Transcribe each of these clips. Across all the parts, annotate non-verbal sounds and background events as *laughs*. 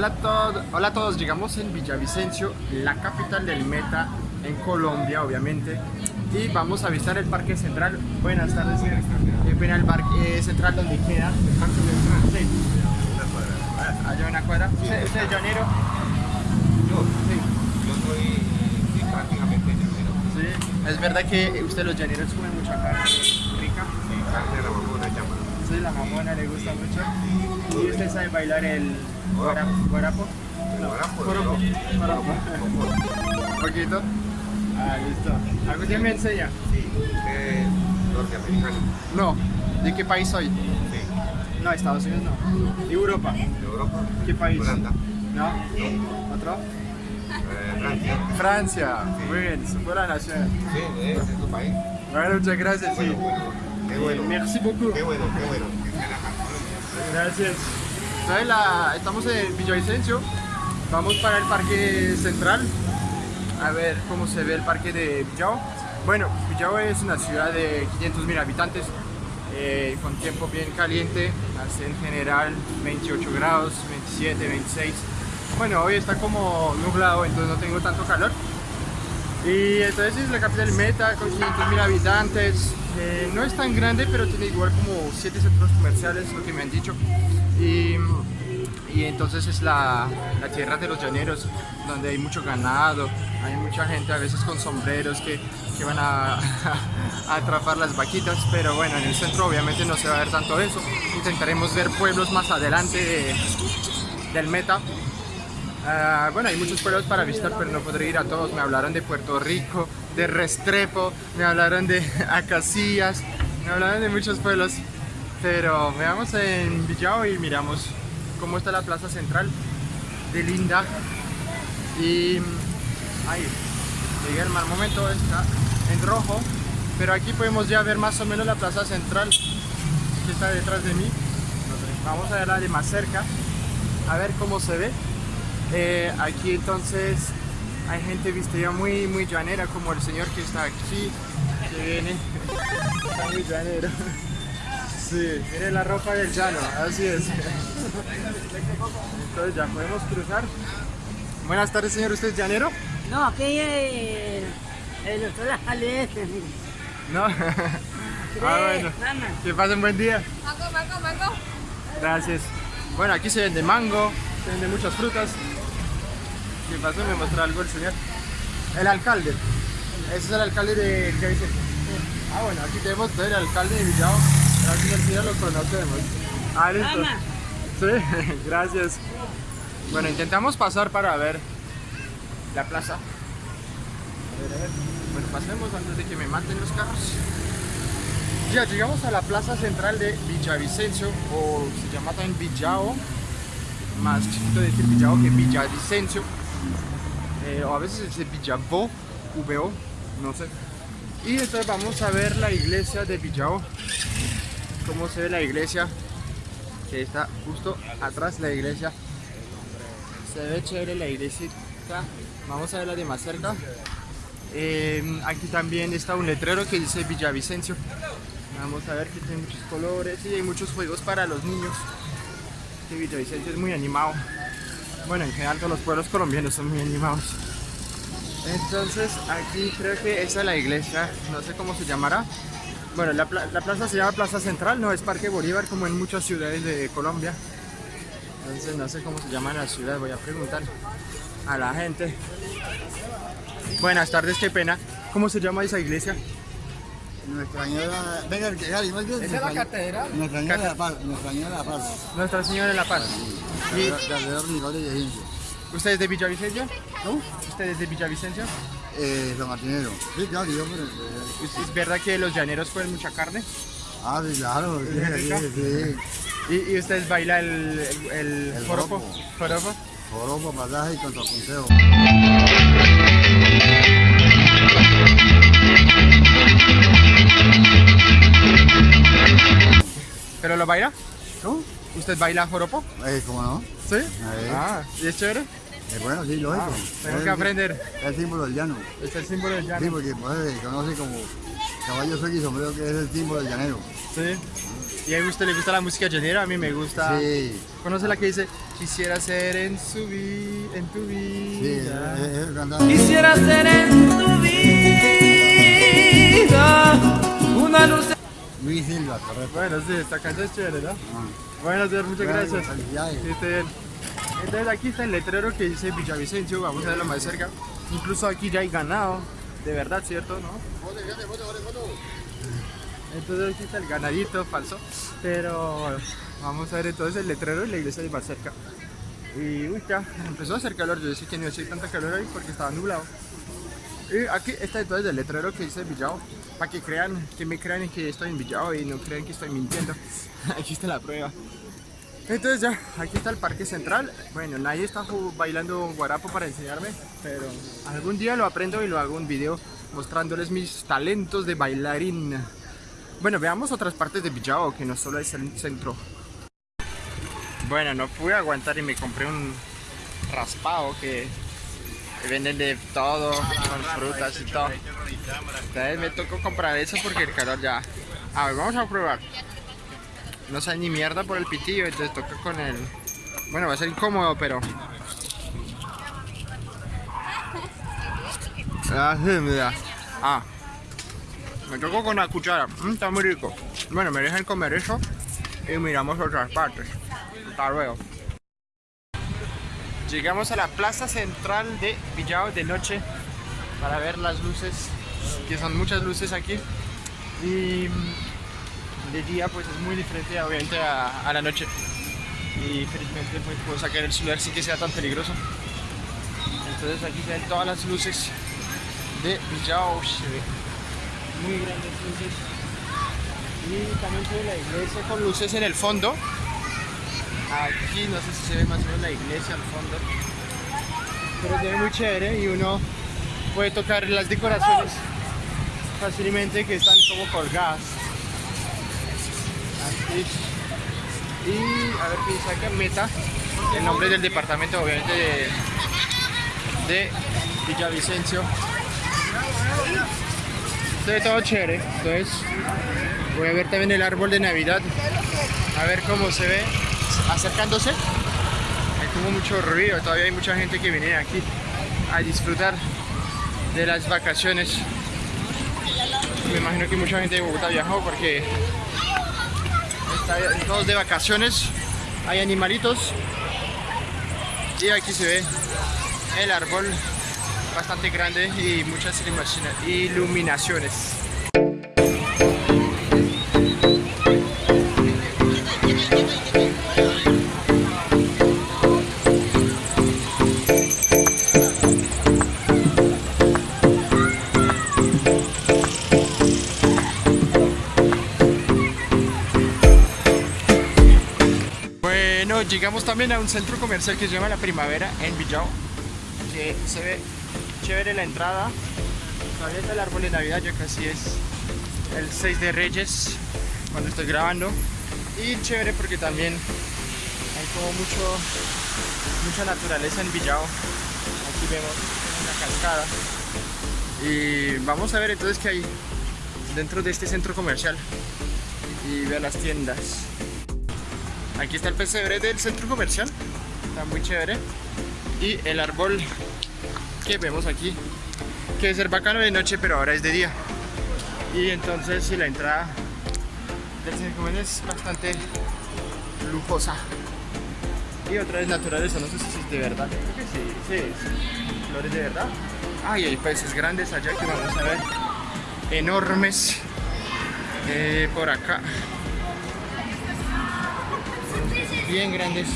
Hola a, todos, hola a todos, llegamos en Villavicencio, la capital del Meta, en Colombia obviamente, y vamos a visitar el Parque Central. Buenas tardes, señor. Eh, ven al Parque Central donde queda el Parque Central. Sí. Allá en la cuadra. ¿Usted, usted es llanero? Yo, Sí. yo soy sí, prácticamente llanero. Sí. ¿Es verdad que usted los llaneros comen mucha carne rica? Sí, carne de la mamona le gusta mucho. ¿Y usted sabe bailar el guara- guarapo? ¿no? ¿Un poquito? Ah, listo. ¿Algún día me enseña? Sí, es norteamericano. No. ¿De qué país soy? Sí, No, Estados Unidos no. ¿De Europa? de Europa. ¿Qué país? Holanda. ¿No? ¿Otro? Eh, Francia. Francia. Sí. Muy bien, su buena nación. Sí, ese es tu país. Bueno, muchas gracias, sí. Bueno. Qué bueno. Merci beaucoup. Qué bueno, qué bueno. Gracias. ¿Sabe la- Estamos en Villavicencio. Vamos para el Parque Central. A ver cómo se ve el parque de Villao. Bueno, Villao es una ciudad de 500.000 habitantes. eh, con tiempo bien caliente. Hace en general 28 grados, 27, 26. Bueno, hoy está como nublado, entonces no tengo tanto calor. Y entonces es la capital Meta con 500.000 habitantes. Eh, no es tan grande, pero tiene igual como 7 centros comerciales, lo que me han dicho. Y, y entonces es la, la tierra de los llaneros, donde hay mucho ganado, hay mucha gente a veces con sombreros que, que van a, *laughs* a atrapar las vaquitas. Pero bueno, en el centro obviamente no se va a ver tanto eso. Intentaremos ver pueblos más adelante de- del Meta. Ah, bueno, hay muchos pueblos para visitar, pero no podré ir a todos. Me hablaron de Puerto Rico, de Restrepo, me hablaron de *laughs* Acacias, me hablaron de muchos pueblos. Pero veamos en Villao y miramos cómo está la plaza central de Linda. Y ahí, llegué al mal momento, está en rojo. Pero aquí podemos ya ver más o menos la plaza central que está detrás de mí. Vamos a verla de más cerca, a ver cómo se ve. Eh, aquí entonces hay gente vestida muy muy llanera como el señor que está aquí que viene está muy llanero sí, mire la ropa del llano así es entonces ya podemos cruzar buenas tardes señor usted es llanero No, aquí es el doctor Jalete. no ah *laughs* bueno Mamá. que pasen buen día Mango, mango, mango. Gracias. Bueno, aquí se vende mango, se vende muchas frutas. ¿Qué pasó? Me mostró algo el señor. El alcalde. Ese es el alcalde de ¿qué dice? Ah, bueno, aquí tenemos el alcalde de Villao. Gracias al señor lo conocemos. Ah, listo. Sí, *laughs* gracias. Bueno, intentamos pasar para ver la plaza. A ver, a ver. Bueno, pasemos antes de que me maten los carros. Ya llegamos a la plaza central de Villavicencio, o se llama también Villao, más chiquito decir Villao que Villavicencio, eh, o a veces dice Villavo, VO, no sé. Y entonces vamos a ver la iglesia de Villao, cómo se ve la iglesia, que está justo atrás la iglesia. Se ve chévere la iglesia, vamos a verla de más cerca. Eh, aquí también está un letrero que dice Villavicencio. Vamos a ver que tiene muchos colores y hay muchos juegos para los niños. Villavicencio es muy animado. Bueno, en general todos los pueblos colombianos son muy animados. Entonces aquí creo que esa es la iglesia, no sé cómo se llamará. Bueno, la, la plaza se llama Plaza Central, no es Parque Bolívar como en muchas ciudades de Colombia. Entonces no sé cómo se llama la ciudad, voy a preguntar a la gente. Buenas tardes, qué pena. ¿Cómo se llama esa iglesia? Nuestra Señora, venga, que Gary, ¿no? ¿Esa es la catedral? Nuestra Señora de la Paz, Nuestra Señora de la Paz. Nuestra Señora de la Paz. Y ¿Y usted es de Villavicencio? ¿No? ¿Usted es de Villavicencio? Eh, San Martinero. Sí, claro, yo, pero... eh, ¿Es verdad que los llaneros comen mucha carne? Ah, sí, claro, sí, sí, sí. ¿Y, y usted baila el, el, el El joropo. ¿Joropo? Joropo, pasaje y contrapunteo. ¿Pero lo baila? ¿No? ¿Usted baila joropo? Eh, ¿cómo no? ¿Sí? Eh. Ah, ¿y es chévere? Eh, bueno, sí, lógico. Ah, tengo Es que el- aprender. Es el símbolo del llano. Es el símbolo del llano. Sí, porque pues, se conoce como caballo sueco y sombrero, que es el símbolo del llanero. Sí. Y a usted le gusta la música llanera, a mí me gusta. Sí. ¿Conoce la que dice Quisiera ser en su vi en tu Sí, vida? eh, eh, cantaba. Quisiera ser en tu vida una luz. Luis Silva, correcto. Bueno, sí, esta canción es chévere, ¿no? Ah. Bueno, señor, muchas Bueno, gracias. felicidades. Bien. Entonces aquí está el letrero que dice Villavicencio, vamos a verlo más cerca. Incluso aquí ya hay ganado, de verdad, ¿cierto? ¿No? Entonces aquí está el ganadito falso, pero vamos a ver entonces el letrero y la iglesia de más cerca. Y uy, ya empezó a hacer calor, yo decía que no hacía tanta calor ahí porque estaba nublado. Y aquí está entonces el letrero que dice Villao, para que crean, que me crean que estoy en Villao y no crean que estoy mintiendo. *laughs* aquí está la prueba. Entonces ya, aquí está el parque central. Bueno, nadie está bailando guarapo para enseñarme, pero algún día lo aprendo y lo hago un video mostrándoles mis talentos de bailarín. Bueno, veamos otras partes de Villao, que no solo es el centro. Bueno, no pude aguantar y me compré un raspado que venden de todo, con frutas y todo. Entonces me tocó comprar eso porque el calor ya... A ver, vamos a probar. No sale ni mierda por el pitillo, entonces toca con el... Bueno, va a ser incómodo, pero... Ah. Ah. Me tocó con la cuchara. Mm, está muy rico. Bueno, me dejan comer eso y miramos otras partes. Hasta luego. Llegamos a la plaza central de Villao de noche para ver las luces, que son muchas luces aquí. Y mm, de día pues es muy diferente obviamente a, la noche. Y felizmente pues puedo sacar el celular sin que sea tan peligroso. Entonces aquí se ven todas las luces de Villao. Muy grandes luces. Y también ve la iglesia con luces en el fondo. Aquí no sé si se ve más o menos la iglesia al fondo. Pero se ve muy chévere y uno puede tocar las decoraciones fácilmente que están como colgadas. Y a ver qué acá, Meta, el nombre del departamento obviamente de, de Villavicencio. Se ve todo chévere, entonces voy a ver también el árbol de Navidad, a ver cómo se ve acercándose. Hay como mucho ruido, todavía hay mucha gente que viene aquí a disfrutar de las vacaciones. Me imagino que mucha gente de Bogotá viajó porque está todos de vacaciones. Hay animalitos y aquí se ve el árbol bastante grande y muchas ilumina- iluminaciones. Llegamos también a un centro comercial que se llama La Primavera en Villao, que se ve chévere la entrada. Todavía está el árbol de Navidad, ya casi es el 6 de Reyes cuando estoy grabando. Y chévere porque también hay como mucho, mucha naturaleza en Villao. Aquí vemos una cascada. Y vamos a ver entonces qué hay dentro de este centro comercial y ver las tiendas. Aquí está el pesebre del centro comercial, está muy chévere. Y el árbol que vemos aquí, que debe ser bacano de noche, pero ahora es de día. Y entonces sí, la entrada del centro comercial es bastante lujosa. Y otra vez naturaleza, no sé si es de verdad, creo que sí, sí, sí. flores de verdad. Ah, y hay peces grandes allá que vamos a ver, enormes. Eh, por acá bien grandes.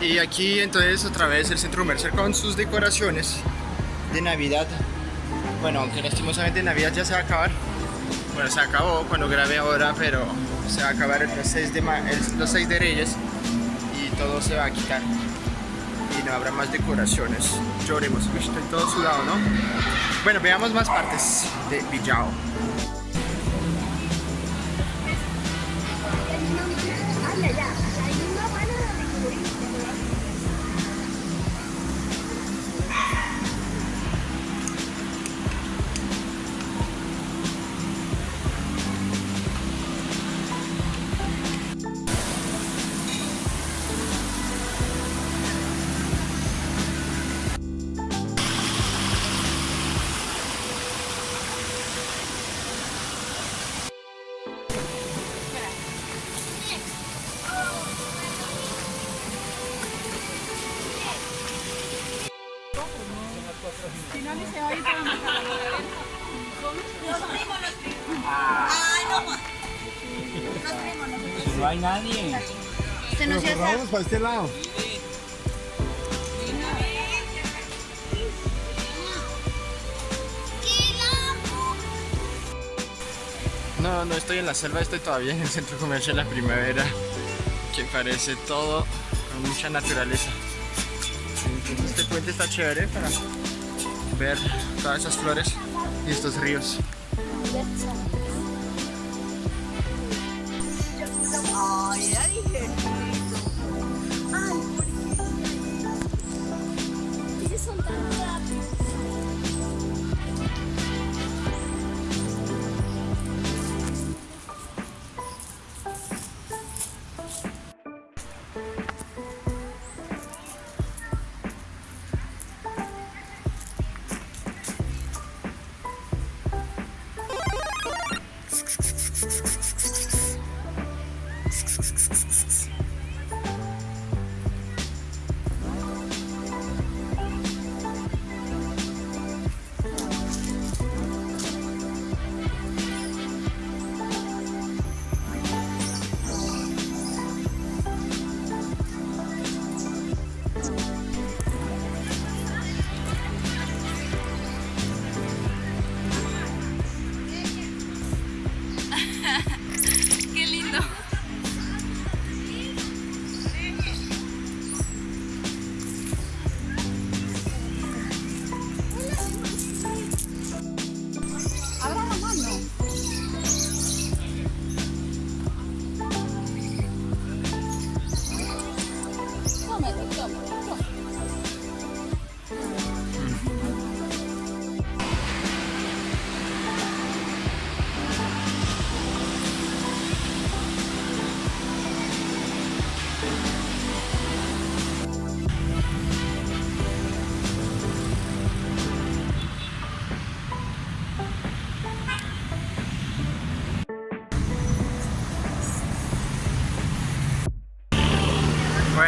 Y aquí entonces otra vez el centro comercial con sus decoraciones de Navidad. Bueno, aunque lastimosamente Navidad ya se va a acabar. Bueno, se acabó cuando grabé ahora, pero se va a acabar el 6 de, los 6 de Reyes y todo se va a quitar. y no habrá más decoraciones. Lloremos, estoy todo sudado, ¿no? Bueno, veamos más partes de Villao. No hay nadie. Vamos para este lado. No, no estoy en la selva, estoy todavía en el centro comercial La Primavera, que parece todo con mucha naturaleza. Entonces, este puente está chévere para ver todas esas flores y estos ríos.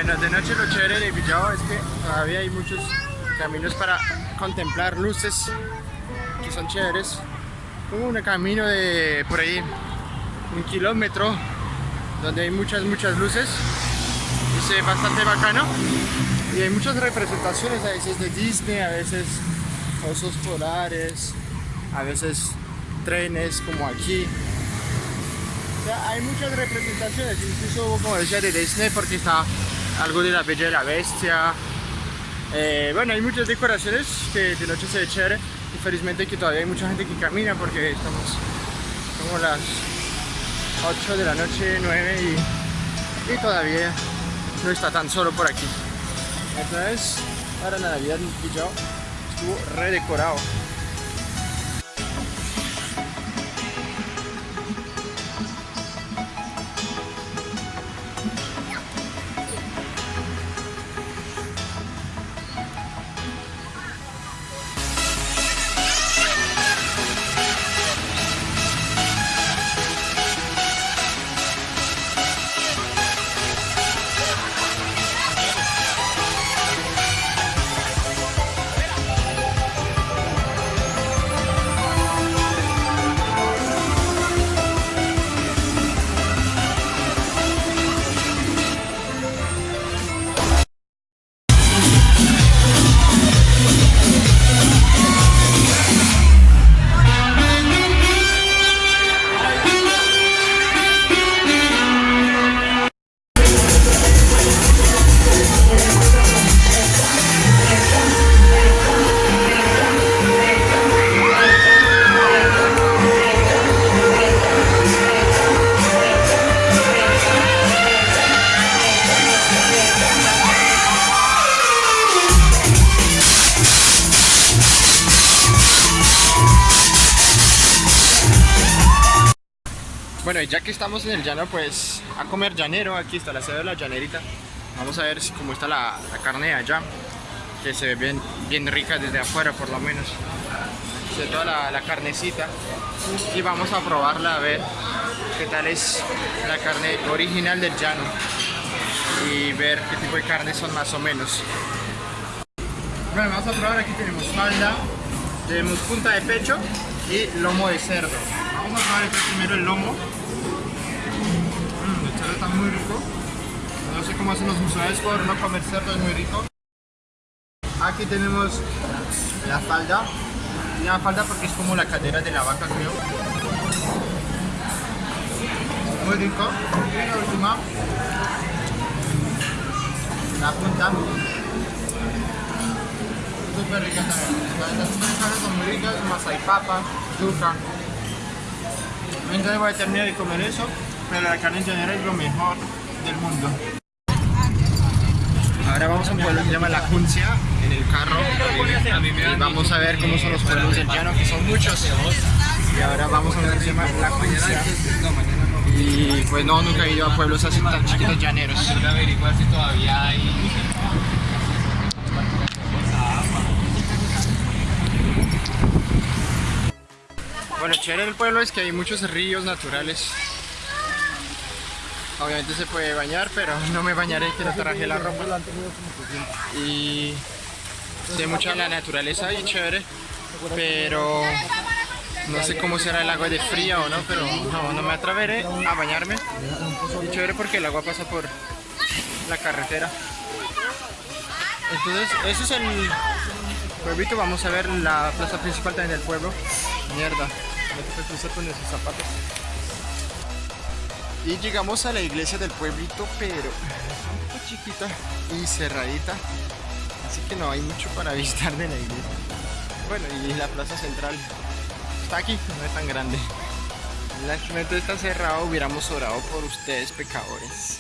Bueno, de noche lo chévere de Villao es que todavía hay muchos caminos para contemplar luces que son chéveres. Un camino de por ahí un kilómetro donde hay muchas, muchas luces. ve bastante bacano. Y hay muchas representaciones, a veces de Disney, a veces osos polares, a veces trenes como aquí. O sea, hay muchas representaciones, incluso como decía de Disney porque está algo de la Bella y la Bestia. Eh, bueno, hay muchas decoraciones que de noche se ve chévere. Y felizmente que todavía hay mucha gente que camina porque estamos como las 8 de la noche, 9 y, todavía no está tan solo por aquí. Entonces, para la Navidad en Villao estuvo redecorado. Y ya que estamos en el llano, pues a comer llanero. Aquí está la sede de la llanerita. Vamos a ver cómo está la, carne de allá, que se ve bien, bien rica desde afuera por lo menos. Se toda la, la carnecita. Y vamos a probarla a ver qué tal es la carne original del llano. Y ver qué tipo de carne son más o menos. Bueno, vamos a probar. Aquí tenemos falda, tenemos punta de pecho y lomo de cerdo. Vamos a probar este primero el lomo. Muy rico. No sé cómo hacen los usuarios por no comer cerdo, es muy rico. Aquí tenemos la falda. La falda porque es como la cadera de la vaca, creo. Muy rico. Y la última, la punta. Súper rica también. Las son muy ricas, más hay papa, yuca. Entonces voy a terminar de comer eso, pero la carne en general es lo mejor del mundo. Ahora vamos a un pueblo que se llama La Juncia, en el carro. Y vamos a ver cómo son los pueblos del llano, que son muchos. Y ahora vamos a ver se llama La Juncia. Y pues no, nunca he ido a pueblos así tan chiquitos llaneros. Averiguar si todavía hay. Bueno, chévere del pueblo es que hay muchos ríos naturales. Obviamente se puede bañar, pero *laughs* no me bañaré, que no traje la ropa. Y sí, mucha la naturaleza ahí, chévere. Pero no sé cómo será el agua de fría o no, pero no, no me atreveré a bañarme. Y chévere porque el agua pasa por la carretera. Entonces, eso es el pueblito. Vamos a ver la plaza principal también del pueblo. Mierda, me con esos zapatos. Y llegamos a la iglesia del pueblito, pero un poco chiquita y cerradita. Así que no hay mucho para *laughs* visitar de la iglesia. Bueno, y la plaza central está aquí, no es tan grande. Lástimamente está cerrado, hubiéramos orado por ustedes, pecadores.